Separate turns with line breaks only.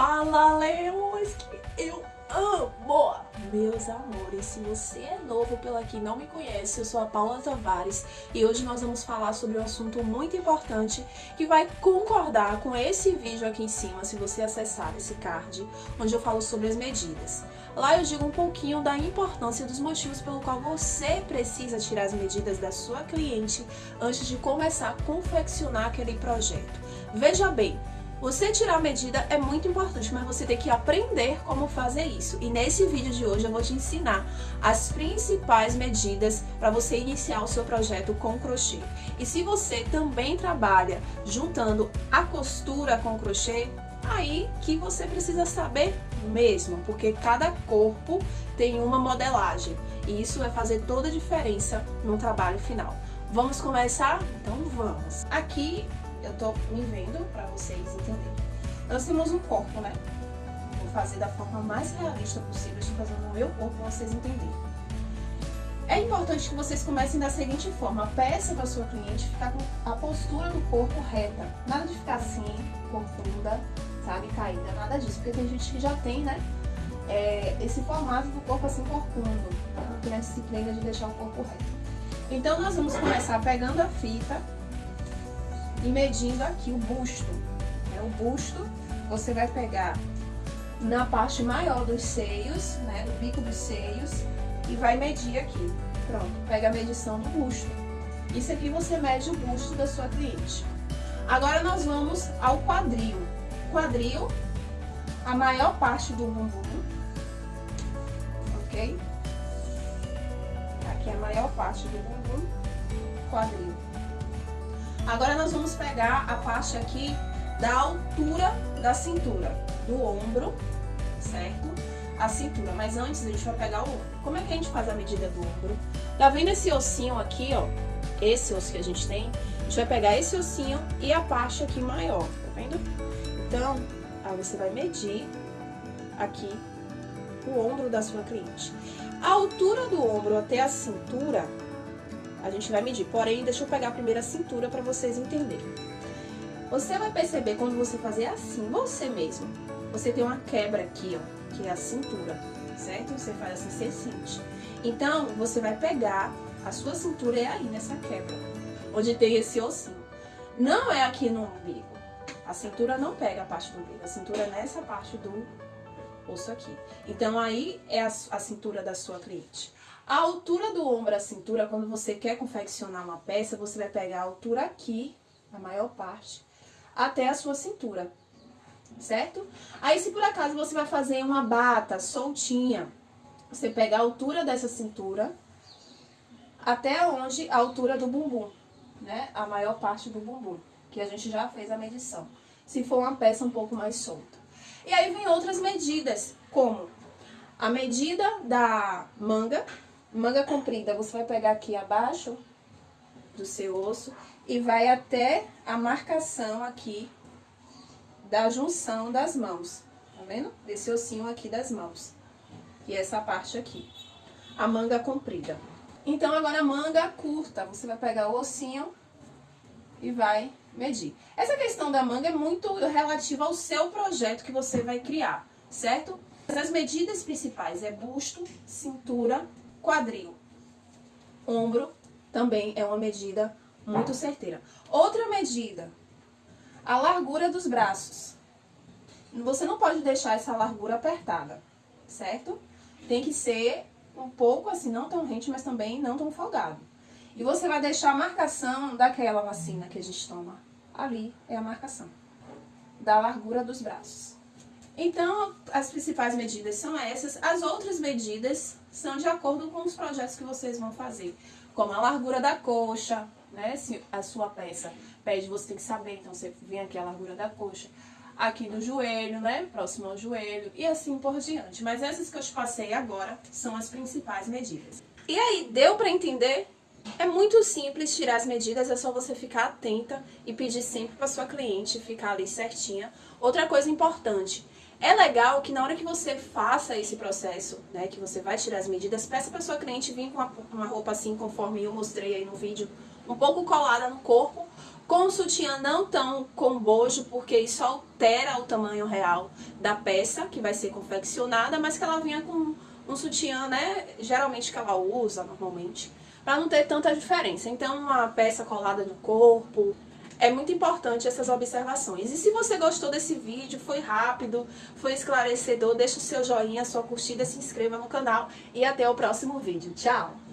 Fala, leões, que eu amo! Meus amores, se você é novo pela aqui e não me conhece, eu sou a Paula Tavares e hoje nós vamos falar sobre um assunto muito importante que vai concordar com esse vídeo aqui em cima, se você acessar esse card, onde eu falo sobre as medidas. Lá eu digo um pouquinho da importância dos motivos pelo qual você precisa tirar as medidas da sua cliente antes de começar a confeccionar aquele projeto. Veja bem, você tirar a medida é muito importante, mas você tem que aprender como fazer isso. E nesse vídeo de hoje eu vou te ensinar as principais medidas para você iniciar o seu projeto com crochê. E se você também trabalha juntando a costura com crochê, aí que você precisa saber mesmo, porque cada corpo tem uma modelagem. E isso vai fazer toda a diferença no trabalho final. Vamos começar? Então vamos! Aqui eu tô me vendo para vocês entenderem. Nós temos um corpo, né? Vou fazer da forma mais realista possível, estou fazendo o meu corpo para vocês entenderem. É importante que vocês comecem da seguinte forma, peça para sua cliente ficar com a postura do corpo reta, nada de ficar assim, corcunda, sabe, caída, nada disso, porque tem gente que já tem, né, é, esse formato do corpo assim corcundo, não tem a disciplina de deixar o corpo reto. Então nós vamos começar pegando a fita e medindo aqui o busto. Né? O busto você vai pegar na parte maior dos seios, né, do bico dos seios, e vai medir aqui. Pronto, pega a medição do busto. Isso aqui você mede o busto da sua cliente. Agora nós vamos ao quadril. Quadril, a maior parte do bumbum, ok? Aqui é a maior parte do bumbum, quadril. Agora nós vamos pegar a parte aqui da altura da cintura, do ombro, certo? A cintura, mas antes a gente vai pegar o ombro. Como é que a gente faz a medida do ombro? Tá vendo esse ossinho aqui, ó? Esse osso que a gente tem? A gente vai pegar esse ossinho e a parte aqui maior, tá vendo? Então, aí você vai medir aqui o ombro da sua cliente. A altura do ombro até a cintura a gente vai medir. Porém, deixa eu pegar primeiro a cintura para vocês entenderem. Você vai perceber quando você fazer assim, você mesmo, você tem uma quebra aqui, ó, que é a cintura, certo? Você faz assim, você sente. Então, você vai pegar a sua cintura é aí, nessa quebra, onde tem esse ossinho. Não é aqui no umbigo. A cintura não pega a parte do umbigo, a cintura é nessa parte do osso aqui. Então, aí é a, a cintura da sua cliente. A altura do ombro à cintura, quando você quer confeccionar uma peça, você vai pegar a altura aqui, a maior parte, até a sua cintura, certo? Aí, se por acaso você vai fazer uma bata soltinha, você pega a altura dessa cintura até onde a altura do bumbum, né? A maior parte do bumbum, que a gente já fez a medição. Se for uma peça um pouco mais solta. E aí vem outras medidas, como a medida da manga, Manga comprida, você vai pegar aqui abaixo do seu osso e vai até a marcação aqui da junção das mãos. Tá vendo? Desse ossinho aqui das mãos. E essa parte aqui. A manga comprida. Então, agora a manga curta. Você vai pegar o ossinho e vai medir. Essa questão da manga é muito relativa ao seu projeto que você vai criar, certo? As medidas principais é busto, cintura Quadril. Ombro também é uma medida muito certeira. Outra medida, a largura dos braços. Você não pode deixar essa largura apertada, certo? Tem que ser um pouco assim, não tão rente, mas também não tão folgado. E você vai deixar a marcação daquela vacina que a gente toma. Ali é a marcação da largura dos braços. Então, as principais medidas são essas. As outras medidas são de acordo com os projetos que vocês vão fazer. Como a largura da coxa, né? Se a sua peça pede, você tem que saber. Então, você vem aqui a largura da coxa. Aqui do joelho, né? Próximo ao joelho. E assim por diante. Mas essas que eu te passei agora são as principais medidas. E aí, deu para entender? É muito simples tirar as medidas, é só você ficar atenta e pedir sempre para sua cliente ficar ali certinha. Outra coisa importante, é legal que na hora que você faça esse processo, né, que você vai tirar as medidas, peça para sua cliente vir com uma, roupa assim, conforme eu mostrei aí no vídeo, um pouco colada no corpo, com o sutiã não tão com bojo, porque isso altera o tamanho real da peça que vai ser confeccionada, mas que ela vinha com um sutiã, né, geralmente que ela usa normalmente, para não ter tanta diferença. Então, uma peça colada no corpo, é muito importante essas observações. E se você gostou desse vídeo, foi rápido, foi esclarecedor, deixa o seu joinha, sua curtida, se inscreva no canal e até o próximo vídeo. Tchau!